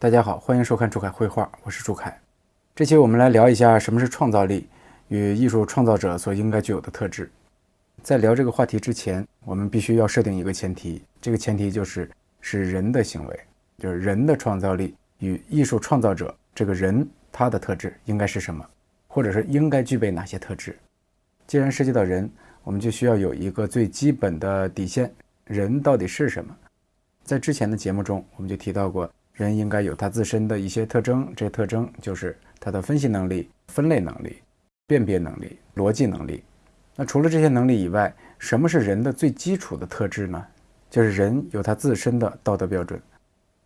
大家好，欢迎收看朱凯绘画，我是朱凯。这期我们来聊一下什么是创造力与艺术创造者所应该具有的特质。在聊这个话题之前，我们必须要设定一个前提，这个前提就是是人的行为，就是人的创造力与艺术创造者这个人他的特质应该是什么，或者是应该具备哪些特质。既然涉及到人，我们就需要有一个最基本的底线：人到底是什么？在之前的节目中，我们就提到过。人应该有他自身的一些特征，这些特征就是他的分析能力、分类能力、辨别能力、逻辑能力。那除了这些能力以外，什么是人的最基础的特质呢？就是人有他自身的道德标准。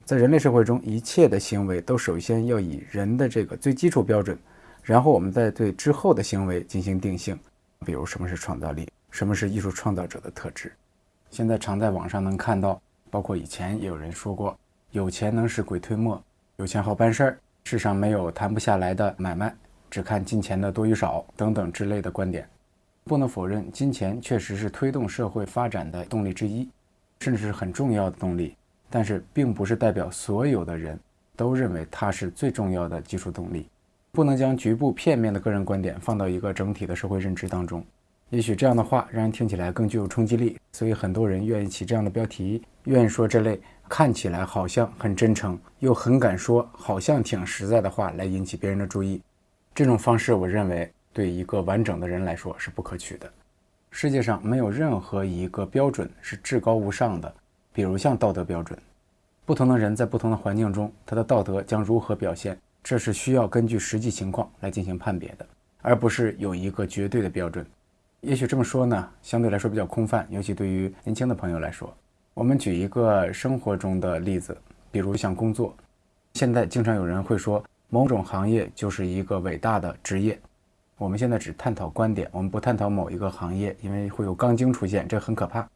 在人类社会中，一切的行为都首先要以人的这个最基础标准，然后我们再对之后的行为进行定性。比如，什么是创造力？什么是艺术创造者的特质？现在常在网上能看到，包括以前也有人说过。有钱能使鬼推磨，有钱好办事儿，世上没有谈不下来的买卖，只看金钱的多与少等等之类的观点。不能否认，金钱确实是推动社会发展的动力之一，甚至是很重要的动力。但是，并不是代表所有的人都认为它是最重要的技术动力。不能将局部片面的个人观点放到一个整体的社会认知当中。也许这样的话让人听起来更具有冲击力，所以很多人愿意起这样的标题，愿意说这类。看起来好像很真诚，又很敢说，好像挺实在的话来引起别人的注意。这种方式，我认为对一个完整的人来说是不可取的。世界上没有任何一个标准是至高无上的，比如像道德标准。不同的人在不同的环境中，他的道德将如何表现，这是需要根据实际情况来进行判别的，而不是有一个绝对的标准。也许这么说呢，相对来说比较空泛，尤其对于年轻的朋友来说。我们举一个生活中的例子，比如像工作。现在经常有人会说某种行业就是一个伟大的职业。我们现在只探讨观点，我们不探讨某一个行业，因为会有钢筋出现，这很可怕。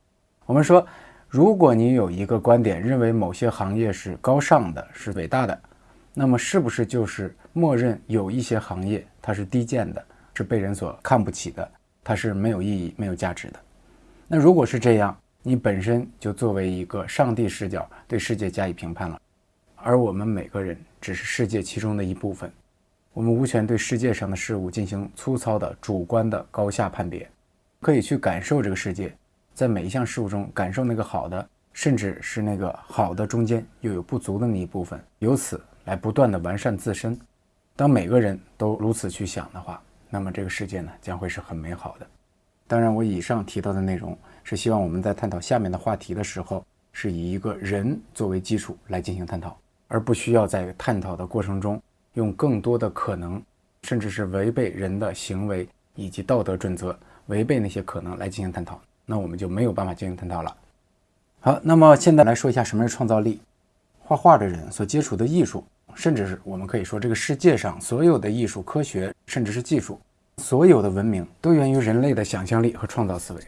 我们说，如果你有一个观点，认为某些行业是高尚的，是伟大的，那么是不是就是默认有一些行业它是低贱的，是被人所看不起的，它是没有意义、没有价值的？那如果是这样，你本身就作为一个上帝视角对世界加以评判了，而我们每个人只是世界其中的一部分，我们无权对世界上的事物进行粗糙的主观的高下判别，可以去感受这个世界，在每一项事物中感受那个好的，甚至是那个好的中间又有不足的那一部分，由此来不断的完善自身。当每个人都如此去想的话，那么这个世界呢将会是很美好的。当然，我以上提到的内容。是希望我们在探讨下面的话题的时候，是以一个人作为基础来进行探讨，而不需要在探讨的过程中用更多的可能，甚至是违背人的行为以及道德准则，违背那些可能来进行探讨，那我们就没有办法进行探讨了。好，那么现在来说一下什么是创造力。画画的人所接触的艺术，甚至是我们可以说这个世界上所有的艺术、科学，甚至是技术，所有的文明都源于人类的想象力和创造思维。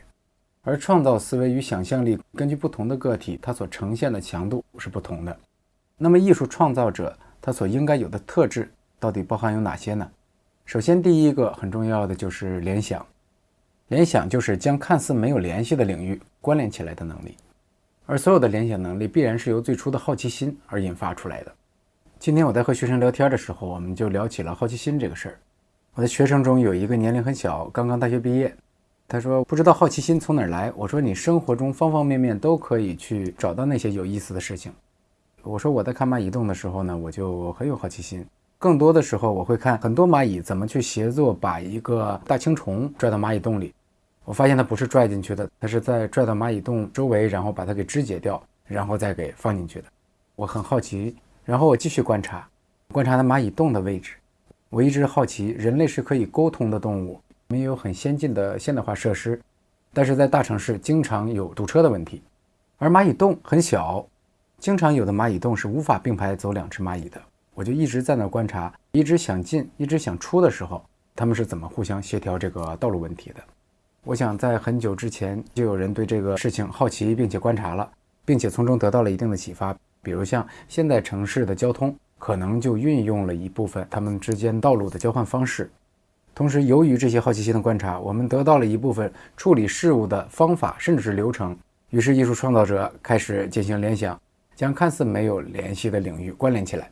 而创造思维与想象力，根据不同的个体，它所呈现的强度是不同的。那么，艺术创造者他所应该有的特质到底包含有哪些呢？首先，第一个很重要的就是联想。联想就是将看似没有联系的领域关联起来的能力。而所有的联想能力必然是由最初的好奇心而引发出来的。今天我在和学生聊天的时候，我们就聊起了好奇心这个事儿。我的学生中有一个年龄很小，刚刚大学毕业。他说：“不知道好奇心从哪儿来。”我说：“你生活中方方面面都可以去找到那些有意思的事情。”我说：“我在看蚂蚁洞的时候呢，我就很有好奇心。更多的时候，我会看很多蚂蚁怎么去协作把一个大青虫拽到蚂蚁洞里。我发现它不是拽进去的，它是在拽到蚂蚁洞周围，然后把它给肢解掉，然后再给放进去的。我很好奇，然后我继续观察，观察它蚂蚁洞的位置。我一直好奇，人类是可以沟通的动物。没有很先进的现代化设施，但是在大城市经常有堵车的问题，而蚂蚁洞很小，经常有的蚂蚁洞是无法并排走两只蚂蚁的。我就一直在那观察，一直想进，一直想出的时候，他们是怎么互相协调这个道路问题的？我想在很久之前就有人对这个事情好奇，并且观察了，并且从中得到了一定的启发。比如像现代城市的交通，可能就运用了一部分他们之间道路的交换方式。同时，由于这些好奇心的观察，我们得到了一部分处理事物的方法，甚至是流程。于是，艺术创造者开始进行联想，将看似没有联系的领域关联起来。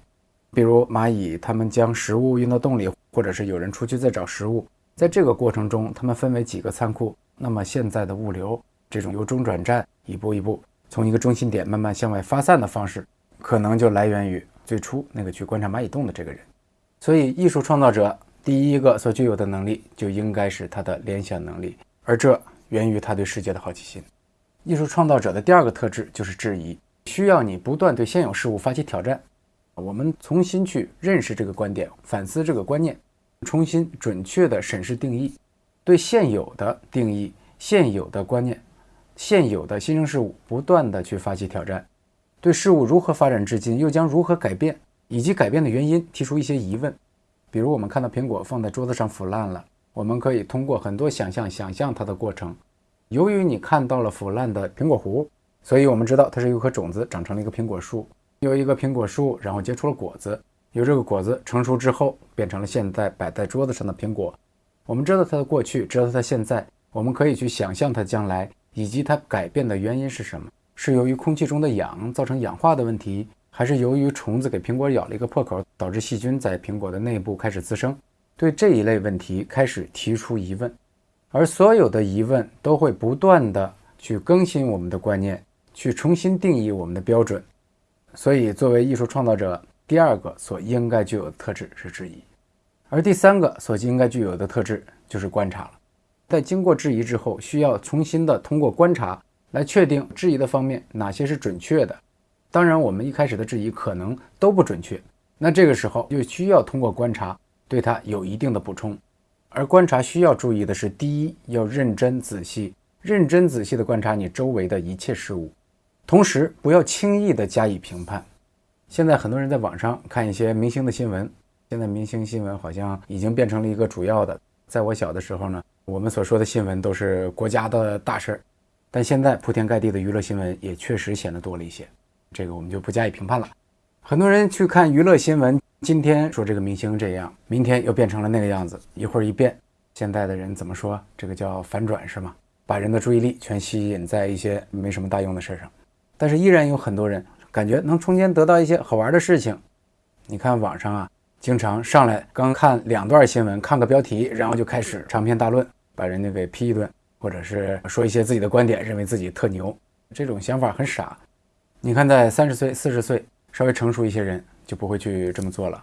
比如蚂蚁，它们将食物运到洞里，或者是有人出去在找食物，在这个过程中，它们分为几个仓库。那么现在的物流，这种由中转站一步一步从一个中心点慢慢向外发散的方式，可能就来源于最初那个去观察蚂蚁洞的这个人。所以，艺术创造者第一个所具有的能力，就应该是他的联想能力，而这源于他对世界的好奇心。艺术创造者的第二个特质就是质疑，需要你不断对现有事物发起挑战。我们重新去认识这个观点，反思这个观念，重新准确地审视定义，对现有的定义、现有的观念、现有的新生事物不断地去发起挑战，对事物如何发展至今，又将如何改变，以及改变的原因提出一些疑问。比如，我们看到苹果放在桌子上腐烂了，我们可以通过很多想象想象它的过程。由于你看到了腐烂的苹果核，所以我们知道它是一颗种子长成了一个苹果树，有一个苹果树，然后结出了果子，由这个果子成熟之后变成了现在摆在桌子上的苹果。我们知道它的过去，知道它现在，我们可以去想象它将来以及它改变的原因是什么？是由于空气中的氧造成氧化的问题，还是由于虫子给苹果咬了一个破口，导致细菌在苹果的内部开始滋生？对这一类问题开始提出疑问。而所有的疑问都会不断的去更新我们的观念，去重新定义我们的标准。所以，作为艺术创造者，第二个所应该具有的特质是质疑，而第三个所应该具有的特质就是观察了。在经过质疑之后，需要重新的通过观察来确定质疑的方面哪些是准确的。当然，我们一开始的质疑可能都不准确，那这个时候就需要通过观察对它有一定的补充。而观察需要注意的是，第一，要认真仔细、认真仔细地观察你周围的一切事物，同时不要轻易地加以评判。现在很多人在网上看一些明星的新闻，现在明星新闻好像已经变成了一个主要的。在我小的时候呢，我们所说的新闻都是国家的大事儿，但现在铺天盖地的娱乐新闻也确实显得多了一些，这个我们就不加以评判了。很多人去看娱乐新闻。今天说这个明星这样，明天又变成了那个样子，一会儿一变。现在的人怎么说？这个叫反转是吗？把人的注意力全吸引在一些没什么大用的事上，但是依然有很多人感觉能从间得到一些好玩的事情。你看网上啊，经常上来刚看两段新闻，看个标题，然后就开始长篇大论，把人家给批一顿，或者是说一些自己的观点，认为自己特牛。这种想法很傻。你看，在三十岁、四十岁稍微成熟一些人。就不会去这么做了，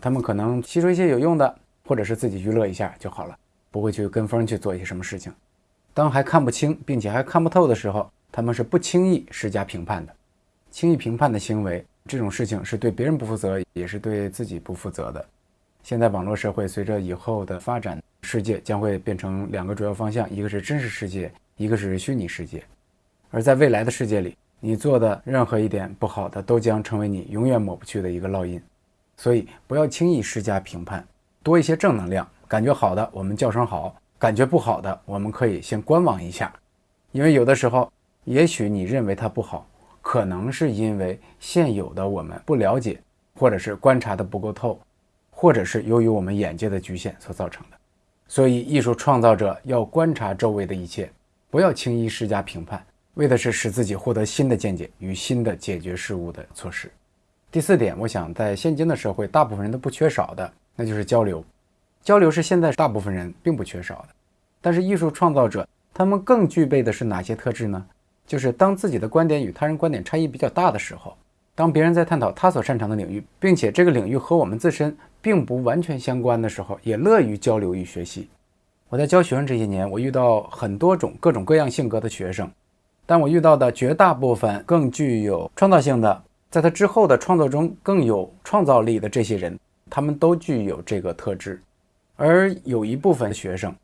他们可能吸收一些有用的，或者是自己娱乐一下就好了，不会去跟风去做一些什么事情。当还看不清并且还看不透的时候，他们是不轻易施加评判的。轻易评判的行为，这种事情是对别人不负责，也是对自己不负责的。现在网络社会随着以后的发展，世界将会变成两个主要方向，一个是真实世界，一个是虚拟世界。而在未来的世界里，你做的任何一点不好的，都将成为你永远抹不去的一个烙印，所以不要轻易施加评判，多一些正能量。感觉好的，我们叫声好；感觉不好的，我们可以先观望一下，因为有的时候，也许你认为它不好，可能是因为现有的我们不了解，或者是观察的不够透，或者是由于我们眼界的局限所造成的。所以，艺术创造者要观察周围的一切，不要轻易施加评判。为的是使自己获得新的见解与新的解决事物的措施。第四点，我想在现今的社会，大部分人都不缺少的，那就是交流。交流是现在大部分人并不缺少的。但是艺术创造者他们更具备的是哪些特质呢？就是当自己的观点与他人观点差异比较大的时候，当别人在探讨他所擅长的领域，并且这个领域和我们自身并不完全相关的时候，也乐于交流与学习。我在教学生这些年，我遇到很多种各种各样性格的学生。但我遇到的绝大部分更具有创造性的，在他之后的创作中更有创造力的这些人，他们都具有这个特质。而有一部分学生，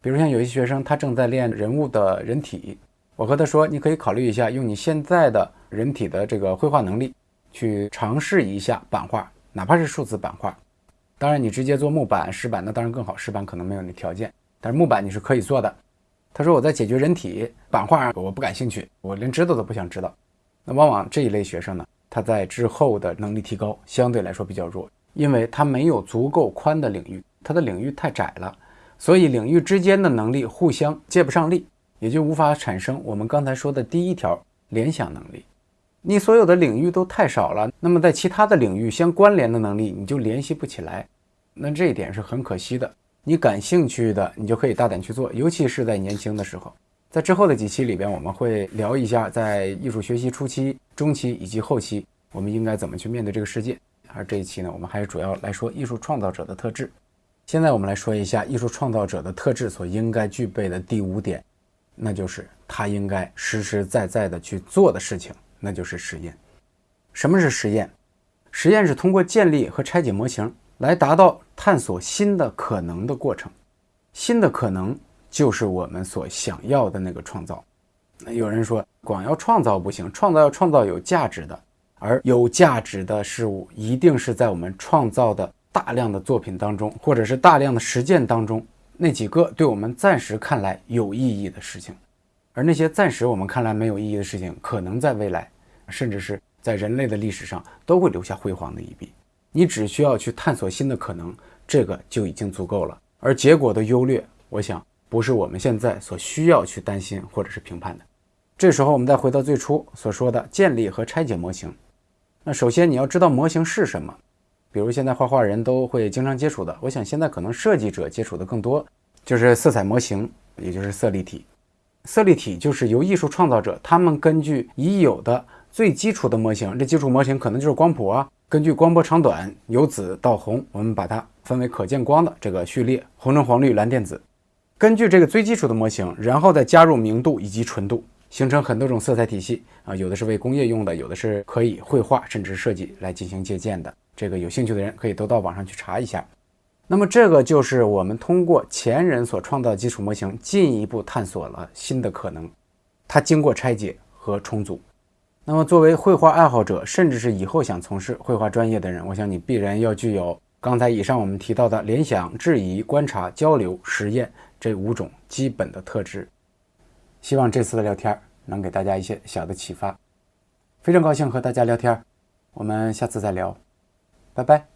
比如像有些学生，他正在练人物的人体，我和他说，你可以考虑一下，用你现在的人体的这个绘画能力，去尝试一下版画，哪怕是数字版画。当然，你直接做木板、石板，那当然更好。石板可能没有那条件，但是木板你是可以做的。他说：“我在解决人体版画，我不感兴趣，我连知道都不想知道。”那往往这一类学生呢，他在之后的能力提高相对来说比较弱，因为他没有足够宽的领域，他的领域太窄了，所以领域之间的能力互相借不上力，也就无法产生我们刚才说的第一条联想能力。你所有的领域都太少了，那么在其他的领域相关联的能力你就联系不起来，那这一点是很可惜的。你感兴趣的，你就可以大胆去做，尤其是在年轻的时候。在之后的几期里边，我们会聊一下在艺术学习初期、中期以及后期，我们应该怎么去面对这个世界。而这一期呢，我们还是主要来说艺术创造者的特质。现在我们来说一下艺术创造者的特质所应该具备的第五点，那就是他应该实实在在的去做的事情，那就是实验。什么是实验？实验是通过建立和拆解模型来达到探索新的可能的过程。新的可能就是我们所想要的那个创造。那有人说，光要创造不行，创造要创造有价值的。而有价值的事物，一定是在我们创造的大量的作品当中，或者是大量的实践当中，那几个对我们暂时看来有意义的事情。而那些暂时我们看来没有意义的事情，可能在未来，甚至是在人类的历史上，都会留下辉煌的一笔。你只需要去探索新的可能，这个就已经足够了。而结果的优劣，我想不是我们现在所需要去担心或者是评判的。这时候，我们再回到最初所说的建立和拆解模型。那首先你要知道模型是什么，比如现在画画人都会经常接触的，我想现在可能设计者接触的更多，就是色彩模型，也就是色立体。色立体就是由艺术创造者他们根据已有的最基础的模型，这基础模型可能就是光谱啊，根据光波长短由紫到红，我们把它分为可见光的这个序列，红橙黄绿蓝靛紫，根据这个最基础的模型，然后再加入明度以及纯度。形成很多种色彩体系啊，有的是为工业用的，有的是可以绘画甚至设计来进行借鉴的。这个有兴趣的人可以都到网上去查一下。那么这个就是我们通过前人所创造的基础模型，进一步探索了新的可能。它经过拆解和重组。那么作为绘画爱好者，甚至是以后想从事绘画专业的人，我想你必然要具有刚才以上我们提到的联想、质疑、观察、交流、实验这五种基本的特质。希望这次的聊天能给大家一些小的启发，非常高兴和大家聊天，我们下次再聊，拜拜。